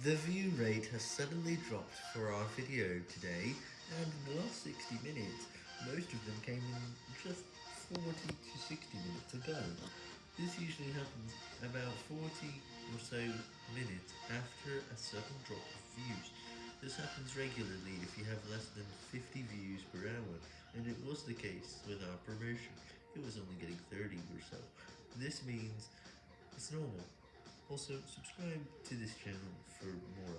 The view rate has suddenly dropped for our video today, and in the last 60 minutes, most of them came in just 40 to 60 minutes ago. This usually happens about 40 or so minutes after a sudden drop of views. This happens regularly if you have less than 50 views per hour, and it was the case with our promotion. It was only getting 30 or so. This means it's normal. Also, subscribe to this channel for more.